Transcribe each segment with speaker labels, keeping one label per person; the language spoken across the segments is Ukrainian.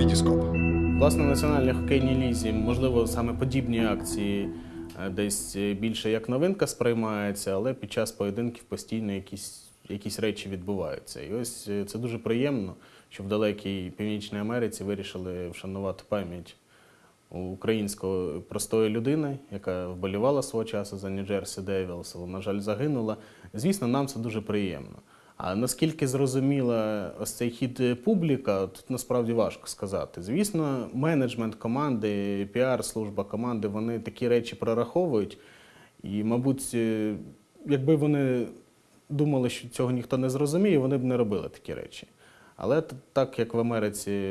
Speaker 1: Вітіскоп.
Speaker 2: Власне, в національній хокейній лізі, можливо, саме подібні акції е, десь е, більше як новинка сприймається, але під час поєдинків постійно якісь, якісь речі відбуваються. І ось е, це дуже приємно, що в далекій Північній Америці вирішили вшанувати пам'ять української простої людини, яка вболівала свого часу за Нью-Джерсі Девілс, на жаль, загинула. Звісно, нам це дуже приємно. А наскільки зрозуміла ось цей хід е, публіка, тут насправді важко сказати. Звісно, менеджмент команди, піар-служба команди, вони такі речі прораховують. І, мабуть, е, якби вони думали, що цього ніхто не зрозуміє, вони б не робили такі речі. Але так як в Америці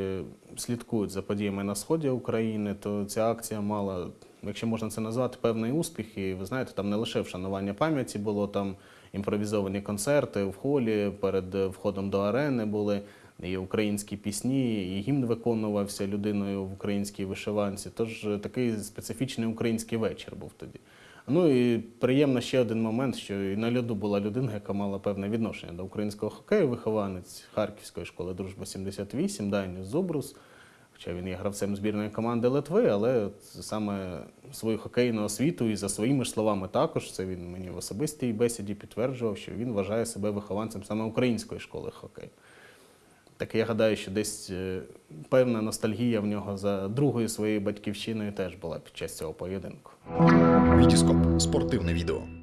Speaker 2: слідкують за подіями на сході України, то ця акція мала, якщо можна це назвати, певний успіх. І ви знаєте, там не лише вшанування пам'яті було, там імпровізовані концерти в холі, перед входом до арени були і українські пісні, і гімн виконувався людиною в українській вишиванці. Тож е, такий специфічний український вечір був тоді. Ну і приємно ще один момент, що і на льоду була людина, яка мала певне відношення до українського хокею, вихованець Харківської школи Дружба 78, Даніус Зубрус. Хоча він є гравцем збірної команди Литви, але саме свою хокейну освіту і за своїми ж словами також, це він мені в особистій бесіді підтверджував, що він вважає себе вихованцем саме української школи хокею. Так я гадаю, що десь е, певна ностальгія в нього за другою своєю батьківщиною теж була під час цього поєдинку.
Speaker 1: Вітіскоп. Спортивне відео.